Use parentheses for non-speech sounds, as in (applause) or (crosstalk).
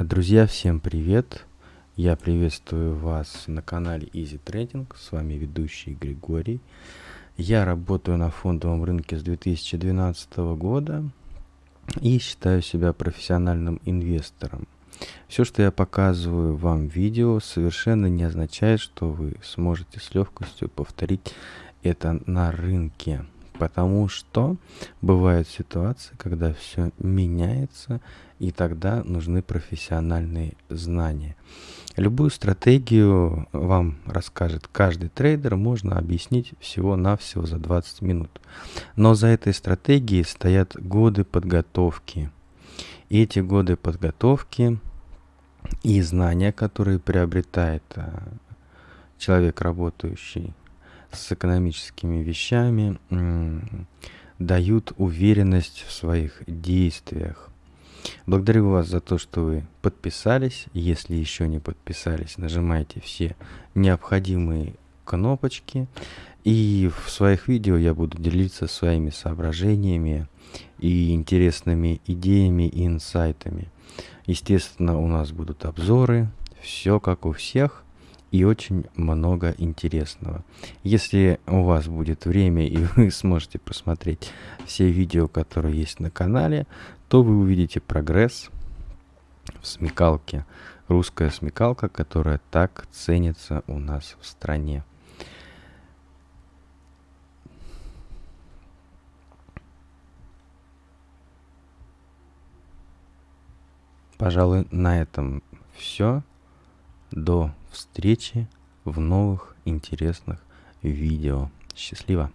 Друзья, всем привет! Я приветствую вас на канале Easy Trading. С вами ведущий Григорий. Я работаю на фондовом рынке с 2012 года и считаю себя профессиональным инвестором. Все, что я показываю вам в видео, совершенно не означает, что вы сможете с легкостью повторить это на рынке потому что бывают ситуации, когда все меняется, и тогда нужны профессиональные знания. Любую стратегию вам расскажет каждый трейдер, можно объяснить всего-навсего за 20 минут. Но за этой стратегией стоят годы подготовки. И эти годы подготовки и знания, которые приобретает а, человек, работающий с экономическими вещами дают уверенность в своих действиях. Благодарю вас за то, что вы подписались. Если еще не подписались, нажимайте все необходимые кнопочки. И в своих видео я буду делиться своими соображениями и интересными идеями и инсайтами. Естественно, у нас будут обзоры, все как у всех и очень много интересного. Если у вас будет время и (laughs) вы сможете посмотреть все видео, которые есть на канале, то вы увидите прогресс в смекалке. Русская смекалка, которая так ценится у нас в стране. Пожалуй, на этом все. До встречи в новых интересных видео. Счастливо!